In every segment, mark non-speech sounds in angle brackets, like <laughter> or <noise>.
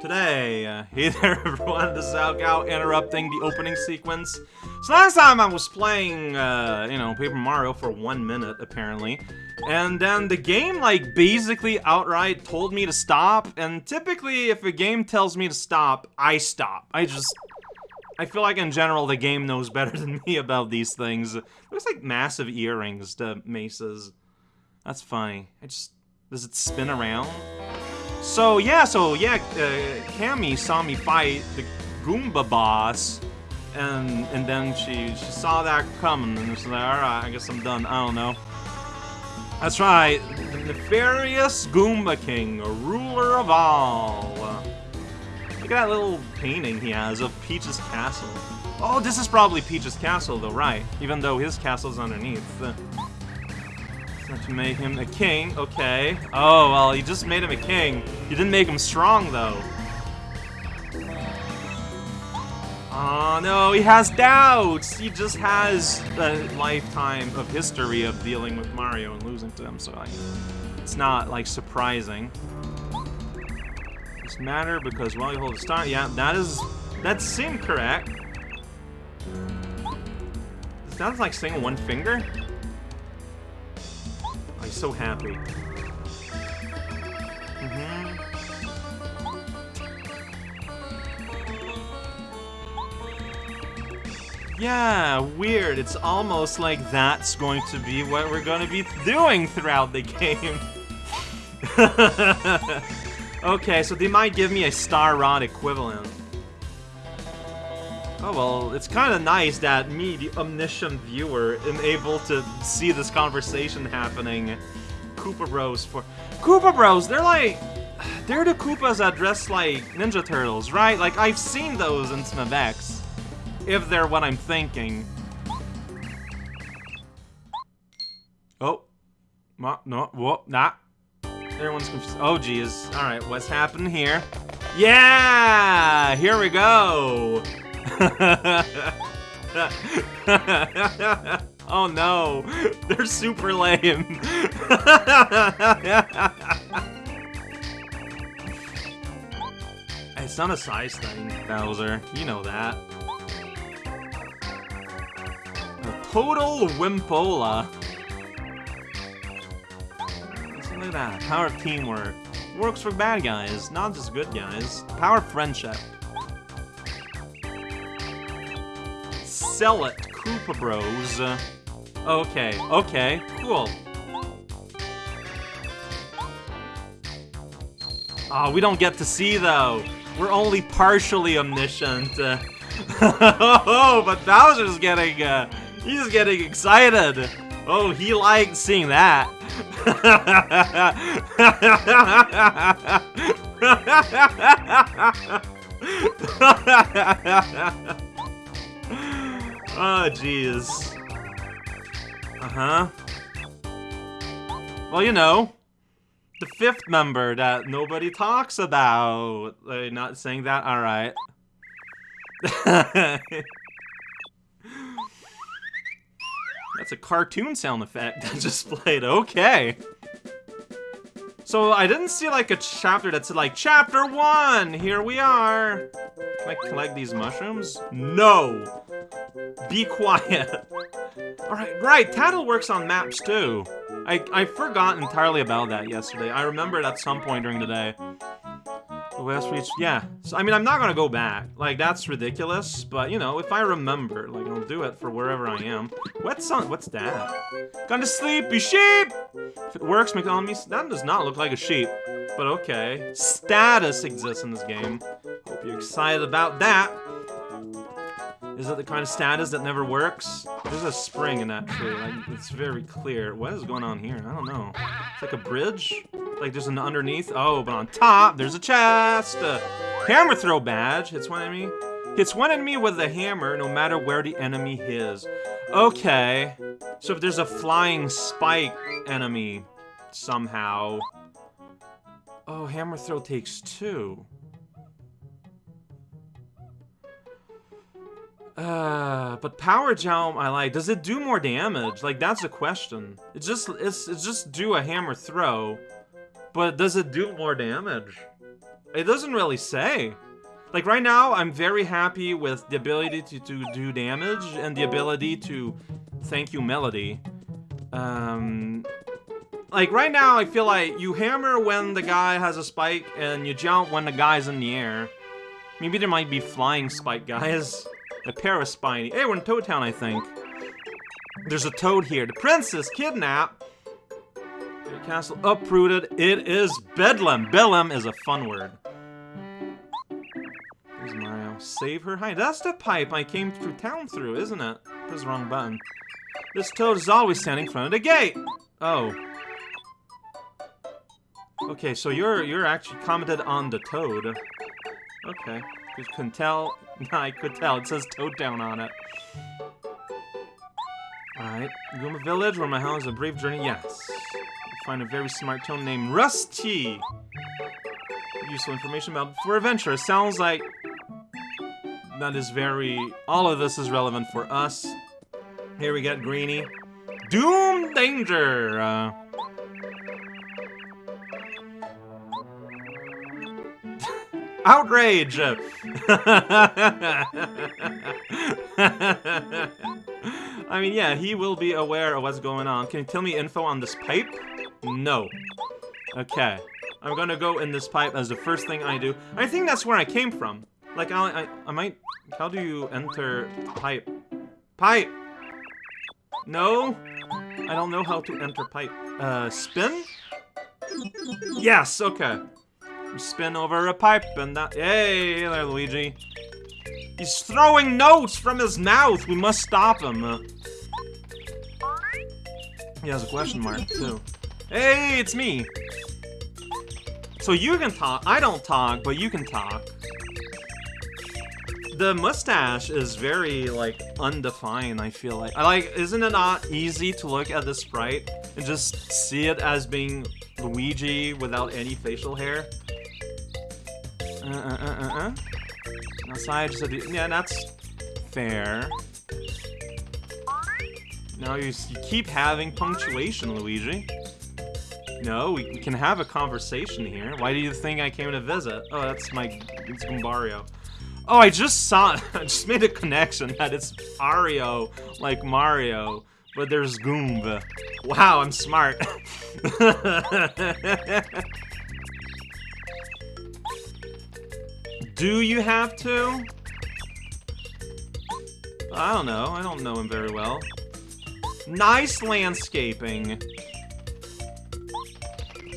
today. Uh, hey <laughs> there everyone, this is Algal interrupting the opening sequence. So last time I was playing, uh, you know, Paper Mario for one minute, apparently. And then the game, like, basically outright told me to stop. And typically, if a game tells me to stop, I stop. I just... I feel like in general the game knows <laughs> better than me about these things. Looks like massive earrings to Mace's. That's funny. I just... Does it spin around? So, yeah, so, yeah, uh, Kammy saw me fight the Goomba boss, and and then she, she saw that coming, and she's like, alright, I guess I'm done, I don't know. That's right, the nefarious Goomba King, a ruler of all. Look at that little painting he has of Peach's castle. Oh, this is probably Peach's castle, though, right? Even though his castle's underneath. To make him a king, okay. Oh, well, you just made him a king. You didn't make him strong, though. Oh, no, he has doubts! He just has a lifetime of history of dealing with Mario and losing to him, so it's not, like, surprising. Doesn't matter because while you hold the star, yeah, that is, that that's incorrect. Sounds like saying one finger? So happy. Mm -hmm. Yeah, weird. It's almost like that's going to be what we're going to be doing throughout the game. <laughs> okay, so they might give me a Star Rod equivalent. Oh well, it's kind of nice that me, the omniscient viewer, am able to see this conversation happening. Koopa Bros for... Koopa Bros, they're like... They're the Koopas that dress like Ninja Turtles, right? Like, I've seen those in Smith X. If they're what I'm thinking. Oh. Ma no, whoa, nah. Everyone's confused. Oh, geez. Alright, what's happening here? Yeah! Here we go! <laughs> oh no, they're super lame. <laughs> it's not a size thing, Bowser. You know that. A total Wimpola. Look at that. Power of teamwork. Works for bad guys, not just good guys. Power of friendship. Sell it, Koopa Bros. Okay, okay, cool. Oh, we don't get to see, though. We're only partially omniscient. <laughs> oh, but Bowser's getting, uh, he's getting excited. Oh, he liked seeing that. <laughs> Oh, jeez. Uh-huh. Well, you know, the fifth member that nobody talks about. Like, not saying that? Alright. <laughs> That's a cartoon sound effect that just played. Okay. So I didn't see like a chapter that said like, Chapter 1! Here we are! Can I collect these mushrooms? No! Be quiet. <laughs> Alright, right, Tattle works on maps too. I, I forgot entirely about that yesterday. I remembered at some point during the day. West Reach, yeah. So, I mean, I'm not gonna go back. Like, that's ridiculous, but, you know, if I remember, like, I'll do it for wherever I am. What song? What's that? Gone to sleep, you sheep! If it works, McDonald's, that does not look like a sheep. But okay. Status exists in this game. Hope you're excited about that. Is it the kind of status that never works? There's a spring in that tree. Like, it's very clear. What is going on here? I don't know. It's like a bridge? Like there's an underneath? Oh, but on top, there's a chest! A hammer throw badge. Hits one enemy. Hits one enemy with a hammer, no matter where the enemy is. Okay. So if there's a flying spike enemy, somehow... Oh, hammer throw takes two. Uh, but Power Jump I like. Does it do more damage? Like, that's a question. It's just, it's, it's just do a hammer throw. But does it do more damage? It doesn't really say. Like right now, I'm very happy with the ability to, to do damage and the ability to thank you melody. Um, like right now, I feel like you hammer when the guy has a spike and you jump when the guy's in the air. Maybe there might be flying spike guys. A pair of spiny. Hey, we're in Toad Town, I think. There's a toad here. The princess kidnapped. Castle uprooted. It is Bedlam. Bedlam is a fun word. Here's Mario. Uh, save her. Hi, that's the pipe I came through town through, isn't it? Press the wrong button. This toad is always standing in front of the gate. Oh. Okay, so you're you're actually commented on the toad. Okay. You couldn't tell. <laughs> I could tell. It says Toad down on it. Alright. Goomba Village, where my house is a brief journey. Yes. Find a very smart toad named Rusty. Useful information about for adventure. Sounds like that is very... All of this is relevant for us. Here we get Greeny. Doom Danger! Uh, <laughs> outrage! <laughs> I mean, yeah, he will be aware of what's going on. Can you tell me info on this pipe? No. Okay. I'm gonna go in this pipe as the first thing I do. I think that's where I came from. Like, I, I, I might... How do you enter pipe? Pipe! No? I don't know how to enter pipe. Uh, spin? Yes, okay. spin over a pipe and that- Hey there, Luigi. He's throwing notes from his mouth! We must stop him. Uh, he has a question mark, too. Hey, it's me! So you can talk. I don't talk, but you can talk. The mustache is very, like, undefined, I feel like. I like, isn't it not easy to look at the sprite and just see it as being Luigi without any facial hair? Uh, uh, uh, uh, uh. Outside, just a, yeah, that's fair. Now you, you keep having punctuation, Luigi. No, we, can have a conversation here. Why do you think I came to visit? Oh, that's my... It's Goombario. Oh, I just saw... <laughs> I just made a connection that it's Ario, like Mario, but there's Goomba. Wow, I'm smart. <laughs> do you have to? I don't know. I don't know him very well. Nice landscaping.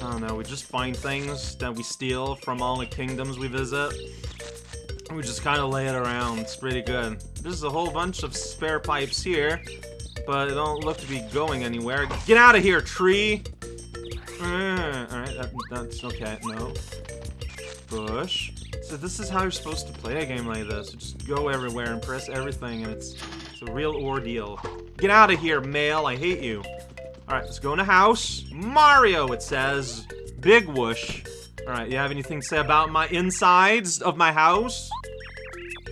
I don't know, we just find things that we steal from all the kingdoms we visit. We just kind of lay it around. It's pretty good. There's a whole bunch of spare pipes here, but it don't look to be going anywhere. Get out of here, tree! Uh, Alright, that, that's okay. No. Bush. So this is how you're supposed to play a game like this. You just go everywhere and press everything, and it's, it's a real ordeal. Get out of here, male. I hate you. Alright, let's go in the house. Mario, it says. Big whoosh. Alright, you have anything to say about my insides of my house?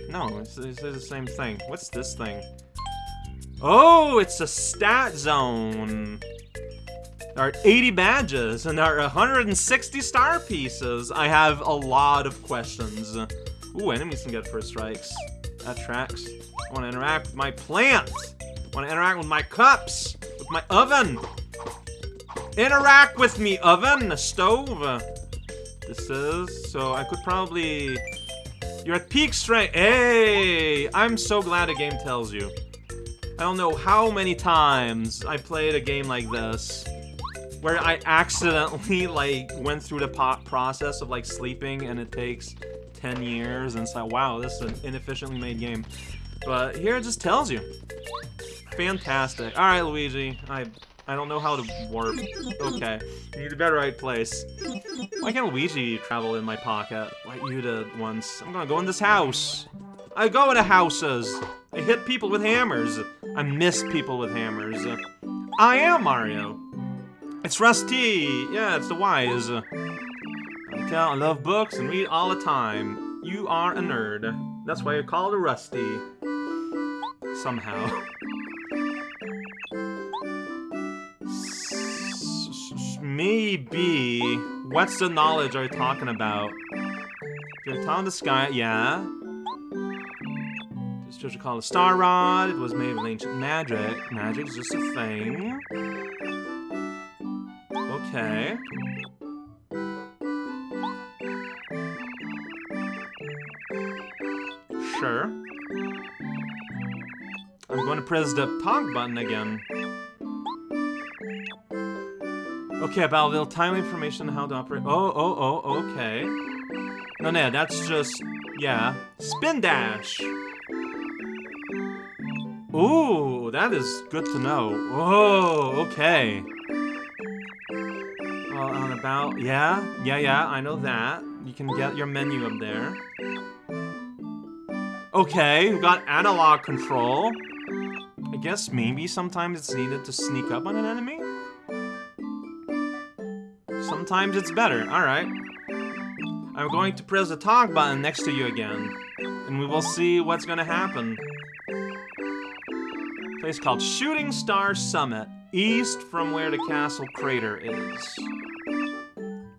No, it's, it's the same thing. What's this thing? Oh, it's a stat zone. There are 80 badges, and there are 160 star pieces. I have a lot of questions. Ooh, enemies can get first strikes. That tracks. I want to interact with my plant. I want to interact with my cups my oven! Interact with me, oven! Stove! This is... So I could probably... You're at peak strength! Hey! I'm so glad a game tells you. I don't know how many times I played a game like this where I accidentally, <laughs> like, went through the process of, like, sleeping and it takes 10 years and it's like, wow, this is an inefficiently made game. But here it just tells you. Fantastic. Alright, Luigi. I I don't know how to warp. Okay. You need to be at the right place. Why can't Luigi travel in my pocket like you did once? I'm gonna go in this house. I go into houses. I hit people with hammers. I miss people with hammers. I am Mario. It's Rusty. Yeah, it's the wise. I tell I love books and read all the time. You are a nerd. That's why you're called a Rusty. Somehow. <laughs> maybe... What's the knowledge are you talking about? You're telling the sky, yeah. This treasure called a star rod. It was made of ancient magic. Magic's just a thing. Okay. Sure. I'm going to press the talk button again. Okay, about a little time information on how to operate. Oh, oh, oh, okay. No, no, that's just, yeah. Spin dash! Ooh, that is good to know. Oh, okay. On about, yeah, yeah, yeah, I know that. You can get your menu up there. Okay, we got analog control. I guess maybe sometimes it's needed to sneak up on an enemy? Sometimes it's better, alright. I'm going to press the talk button next to you again, and we will see what's gonna happen. Place called Shooting Star Summit, east from where the castle crater is.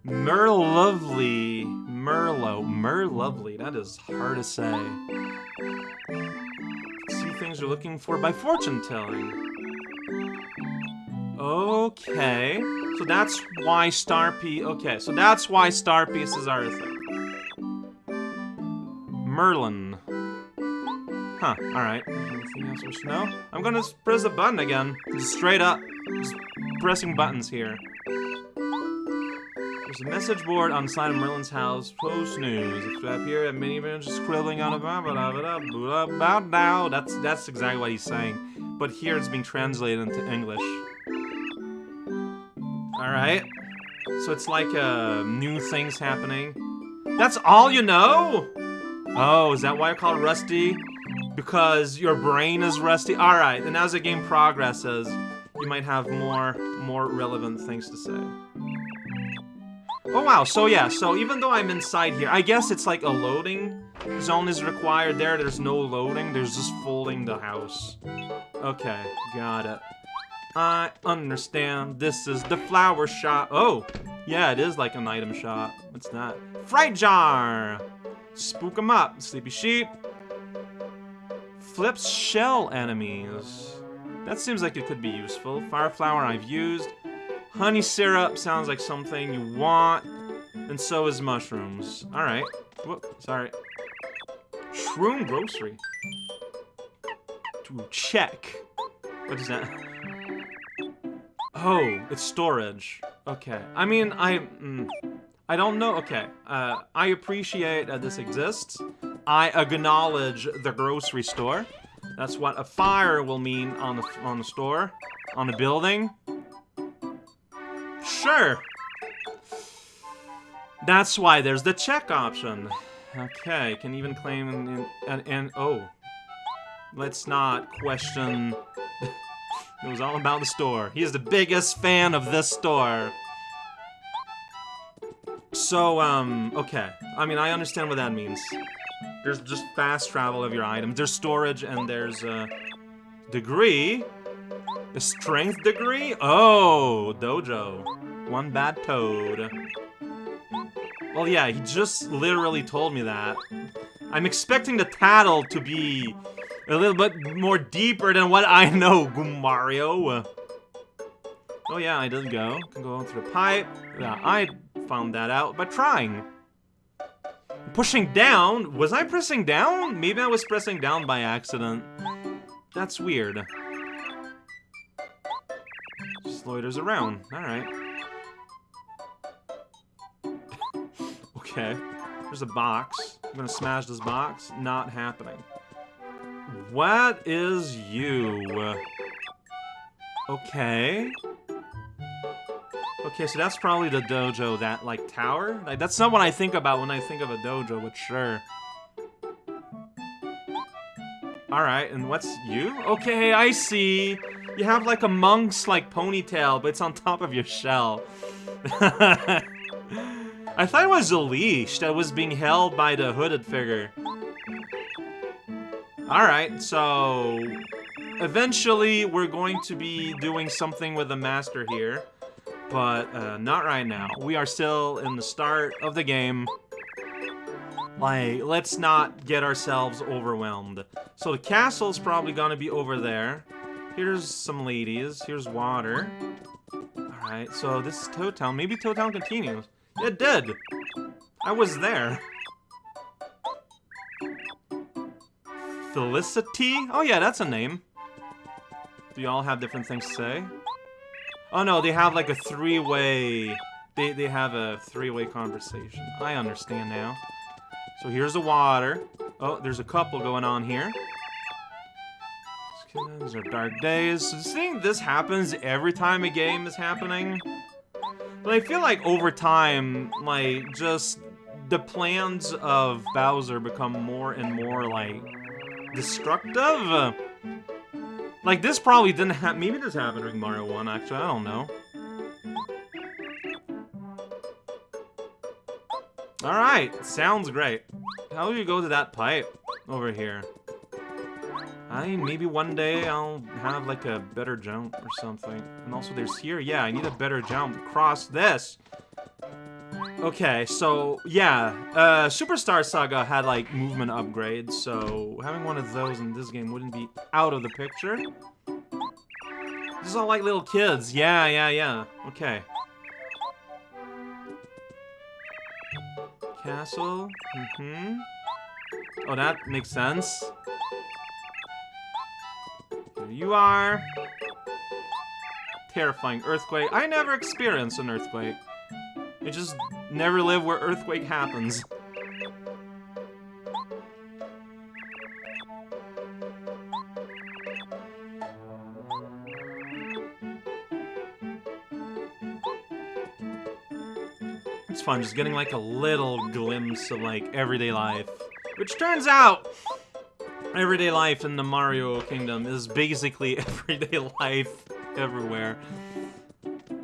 Merluvlee, Merlo, Merluvlee, that is hard to say. See things you're looking for by fortune telling. Okay, so that's why star piece. Okay, so that's why star pieces are a thing. Merlon. Huh, alright. Anything else we should know? I'm gonna press the button again. Just straight up. Just pressing buttons here. There's a message board on the side of Merlon's house. Post news. If up here at minivan just scribbling on a blah blah blah blah blah now. That's that's exactly what he's saying. But here it's being translated into English. So it's like uh, new things happening. That's all you know? Oh, is that why I call it rusty? Because your brain is rusty? Alright, and as the game progresses, you might have more, more relevant things to say. Oh wow, so yeah, so even though I'm inside here, I guess it's like a loading zone is required there. There's no loading, there's just folding the house. Okay, got it. I understand. This is the flower shop. Oh, yeah, it is like an item shop. What's that? Fright jar! Spook them up. Sleepy sheep. Flips shell enemies. That seems like it could be useful. Fire flower I've used. Honey syrup sounds like something you want. And so is mushrooms. Alright. Whoop, sorry. Shroom grocery. To check. What is that? Oh, it's storage. Okay. I mean, I... Mm, I don't know. Okay. Uh, I appreciate that this exists. I acknowledge the grocery store. That's what a fire will mean on the on the store, on the building. Sure. That's why there's the check option. Okay, can even claim and, and, and oh. Let's not question it was all about the store. He is the biggest fan of this store. So, um, okay. I mean, I understand what that means. There's just fast travel of your items. There's storage and there's a degree. A strength degree? Oh, dojo. One bad toad. Well, yeah, he just literally told me that. I'm expecting the tattle to be a little bit more deeper than what I know, Mario. Oh yeah, I did go. Can go on through the pipe. Yeah, I found that out by trying. Pushing down? Was I pressing down? Maybe I was pressing down by accident. That's weird. Just loiters around. Alright. <laughs> okay. There's a box. I'm gonna smash this box. Not happening. What is you? Okay. Okay, so that's probably the dojo, that, like, tower? Like, that's not what I think about when I think of a dojo, but sure. Alright, and what's you? Okay, I see. You have, like, a monk's, like, ponytail, but it's on top of your shell. <laughs> I thought it was a leash that was being held by the hooded figure. Alright, so... Eventually, we're going to be doing something with the master here. but uh, not right now. We are still in the start of the game. Like, let's not get ourselves overwhelmed. So the castle's probably gonna be over there. Here's some ladies. Here's water. Alright, so this is Toad Town. Maybe Toad Town continues. It did! I was there. Felicity? Oh yeah, that's a name. Do y'all have different things to say? Oh no, they have like a three-way... They, they have a three-way conversation. I understand now. So here's the water. Oh, there's a couple going on here. These are dark days. So seeing this happens every time a game is happening. But I feel like over time, like, just the plans of Bowser become more and more, like, destructive. Like, this probably didn't happen. Maybe this happened during Mario 1, actually. I don't know. Alright, sounds great. How do you go to that pipe over here? I maybe one day I'll have like a better jump or something. And also there's here, yeah, I need a better jump across this. Okay, so yeah, uh, Superstar Saga had like movement upgrades, so having one of those in this game wouldn't be out of the picture. This is all like little kids. Yeah, yeah, yeah. Okay. Castle. Mm-hmm. Oh, that makes sense. Here you are. Terrifying earthquake. I never experienced an earthquake. It just never live where earthquake happens. It's fun just getting like a little glimpse of like everyday life. Which turns out, everyday life in the Mario Kingdom is basically <laughs> everyday life everywhere.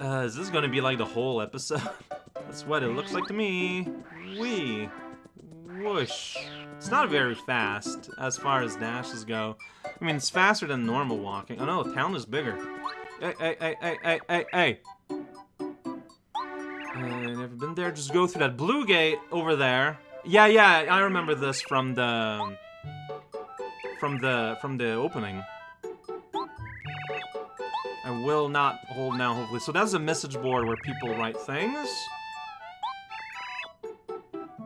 Uh, is this gonna be like the whole episode? <laughs> That's what it looks like to me. Wee. Whoosh. It's not very fast as far as dashes go. I mean, it's faster than normal walking. Oh no, the town is bigger. Hey, hey, hey, hey, hey, hey, hey. Uh, never been there. Just go through that blue gate over there. Yeah, yeah, I remember this from the from the from the opening. I will not hold now, hopefully. So that's a message board where people write things.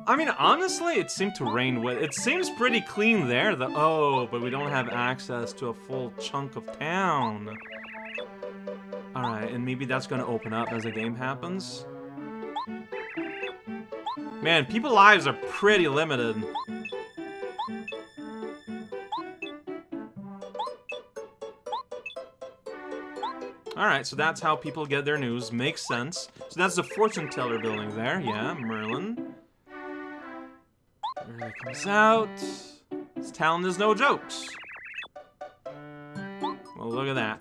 I mean, honestly, it seemed to rain with. It seems pretty clean there. The oh, but we don't have access to a full chunk of town. All right, and maybe that's gonna open up as the game happens. Man, people lives are pretty limited. Alright, so that's how people get their news. Makes sense. So that's the fortune teller building there. Yeah, Merlon. Out. This town is no jokes. Well, look at that.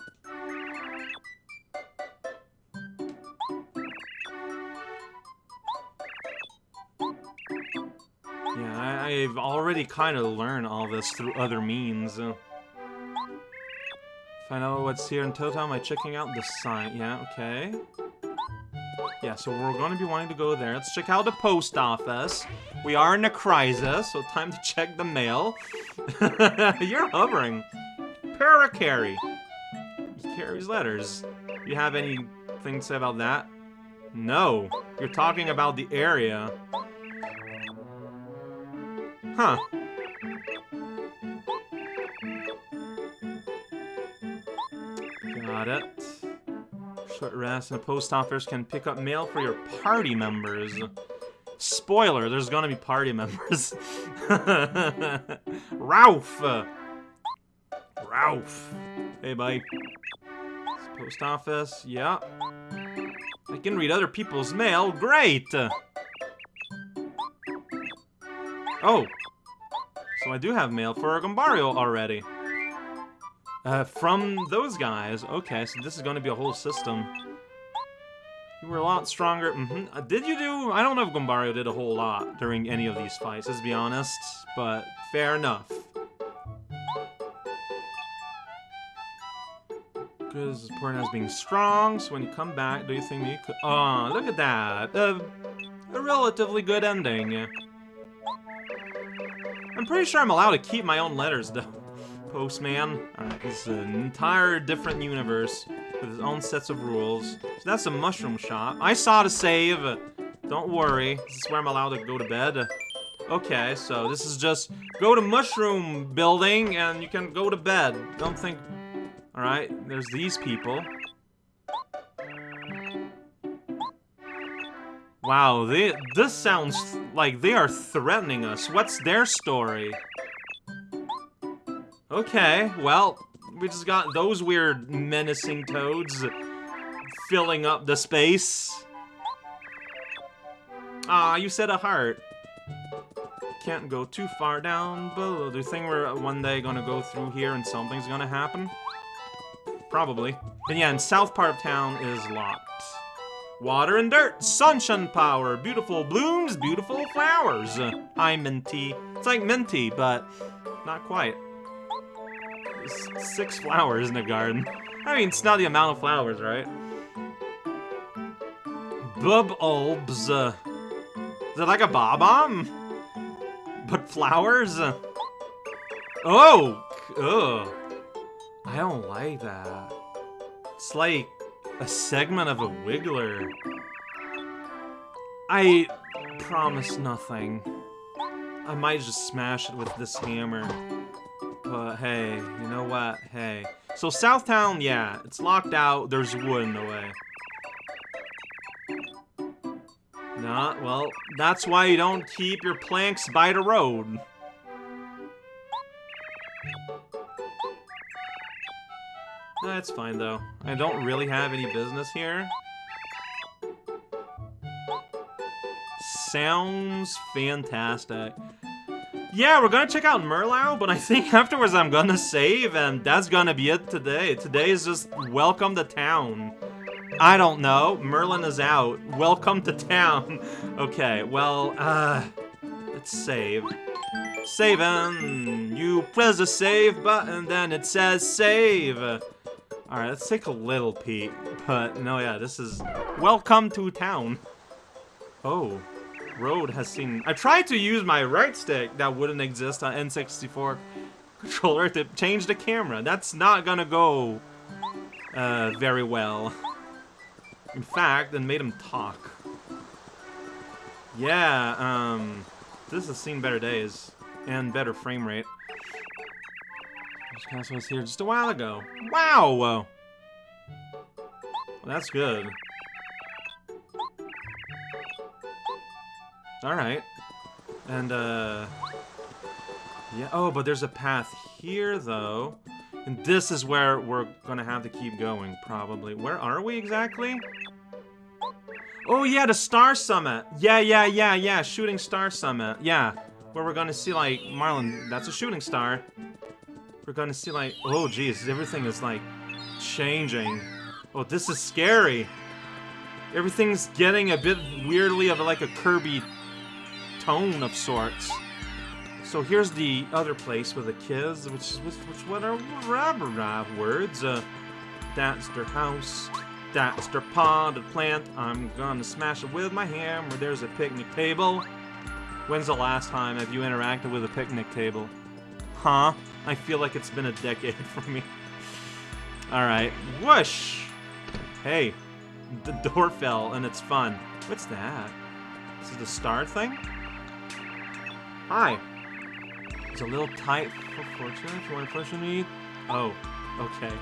Yeah, I, have already kind of learned all this through other means. Find out what's here in Town by checking out the sign. Yeah, okay. Yeah, so we're going to be wanting to go there. Let's check out the post office. We are in a crisis, so time to check the mail. <laughs> You're hovering. Parakarry. He carries letters. You have anything to say about that? No. You're talking about the area. Huh. Got it. Short rest and a post office can pick up mail for your party members. Spoiler, there's gonna be party members. <laughs> Ralph! Ralph! Hey, buddy. Post office, yeah. I can read other people's mail, great! Oh, so I do have mail for Goombario already. Uh, from those guys. Okay, so this is going to be a whole system. You were a lot stronger. Mm -hmm. uh, did you do... I don't know if Goombario did a whole lot during any of these fights, let's be honest. But fair enough. Because is important as being strong, so when you come back, do you think you could... Oh, look at that. Uh, a relatively good ending. I'm pretty sure I'm allowed to keep my own letters, though. Postman. Uh, Alright, this is an entire different universe with its own sets of rules. So that's a mushroom shop. I saw the save. Don't worry. This is where I'm allowed to go to bed. Okay, so this is just go to mushroom building and you can go to bed. Don't think... Alright, there's these people. Wow, they, this sounds like they are threatening us. What's their story? Okay, well, we just got those weird menacing toads filling up the space. Ah, you said a heart. Can't go too far down below. Do you think we're one day gonna go through here and something's gonna happen? Probably. But yeah, and south part of town is locked. Water and dirt, sunshine power, beautiful blooms, beautiful flowers. Hi, Minty. It's like Minty, but not quite. Six flowers in a garden. I mean, it's not the amount of flowers, right? Bub-ulbs. Uh, is it like a bob-omb? But flowers? Oh! Ugh. I don't like that. It's like a segment of a Wiggler. I promise nothing. I might just smash it with this hammer. But hey, you know what? Hey. So Southtown, yeah, it's locked out. There's wood in the way. Nah, well, that's why you don't keep your planks by the road. That's fine, though. I don't really have any business here. Sounds fantastic. Yeah, we're gonna check out Merlow, but I think <laughs> afterwards I'm gonna save, and that's gonna be it today. Today is just welcome to town. I don't know. Merlon is out. Welcome to town. <laughs> okay, well, uh, let's save. Saving. You press the save button, then it says save. Alright, let's take a little peek. But, no, yeah, this is... Welcome to town. Oh. Road has seen... I tried to use my right stick that wouldn't exist on N64 controller to change the camera. That's not gonna go uh, very well. In fact, and made him talk. Yeah, um... This has seen better days. And better frame rate. This castle was here just a while ago. Wow! Well, that's good. Alright. And, uh... Yeah, oh, but there's a path here, though. And this is where we're gonna have to keep going, probably. Where are we exactly? Oh, yeah, the Star Summit. Yeah, yeah, yeah, yeah, Shooting Star Summit. Yeah, where we're gonna see, like, Marlin, that's a shooting star. We're gonna see like, oh geez, everything is like changing. Oh, this is scary. Everything's getting a bit weirdly of like a Kirby tone of sorts. So here's the other place with the kids, which which, which what are rab words? Uh, that's their house. That's their potted plant. I'm gonna smash it with my hammer. There's a picnic table. When's the last time have you interacted with a picnic table? Huh? I feel like it's been a decade <laughs> for me. Alright. Whoosh! Hey. The door fell, and it's fun. What's that? This is the star thing? Hi. It's a little tight for fortune if you want to push me. Oh, okay.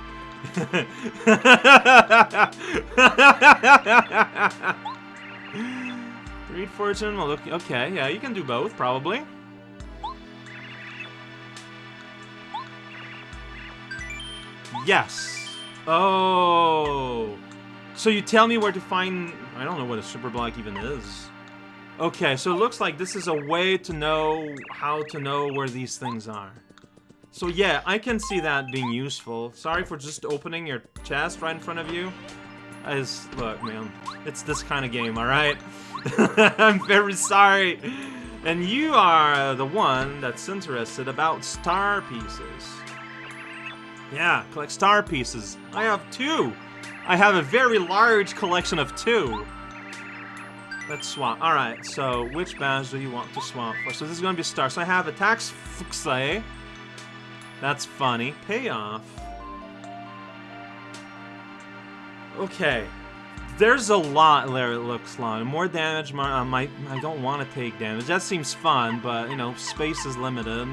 <laughs> Read fortune, well, okay, yeah, you can do both, probably. Yes. Oh. So you tell me where to find... I don't know what a super block even is. Okay, so it looks like this is a way to know how to know where these things are. So yeah, I can see that being useful. Sorry for just opening your chest right in front of you. As, look, man, it's this kind of game, alright? <laughs> I'm very sorry. And you are the one that's interested about star pieces. Yeah, collect star pieces. I have two. I have a very large collection of two. Let's swap. Alright, so which badge do you want to swap for? So this is gonna be a star. So I have attacks Fuxley. That's funny. Payoff. Okay. There's a lot there, it looks like. More damage, more, I, I don't want to take damage. That seems fun, but, you know, space is limited.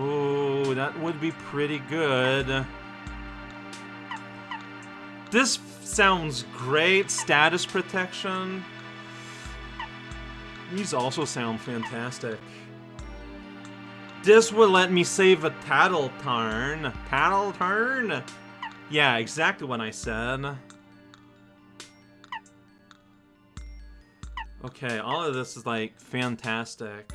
Ooh, that would be pretty good. This sounds great. Status protection. These also sound fantastic. This will let me save a tattle turn. Tattle turn? Yeah, exactly what I said. Okay, all of this is like fantastic.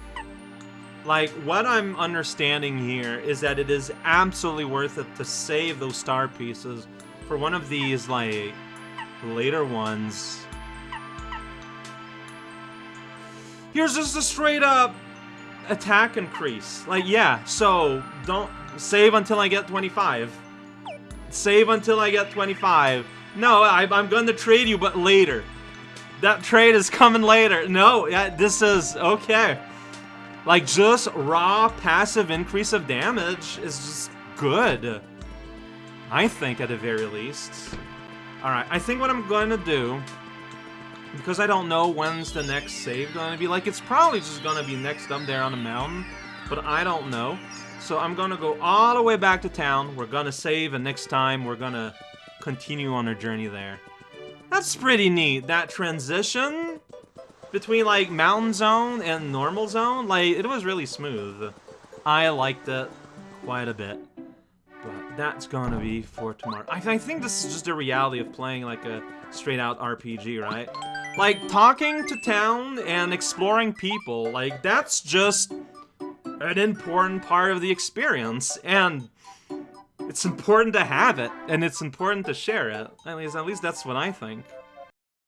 Like, what I'm understanding here is that it is absolutely worth it to save those star pieces for one of these, like, later ones. Here's just a straight up attack increase. Like, yeah, so don't save until I get 25. Save until I get 25. No, I, am going to trade you, but later. That trade is coming later. No, yeah, this is okay. Like, just raw passive increase of damage is just good. I think, at the very least. Alright, I think what I'm going to do because I don't know when's the next save going to be. Like, it's probably just going to be next up there on the mountain, but I don't know. So I'm going to go all the way back to town. We're going to save, and next time we're going to continue on our journey there. That's pretty neat. That transition between, like, mountain zone and normal zone, like, it was really smooth. I liked it quite a bit. That's gonna be for tomorrow. I, I think this is just the reality of playing, like, a straight-out RPG, right? Like, talking to town and exploring people, like, that's just an important part of the experience, and it's important to have it, and it's important to share it. At least, at least that's what I think.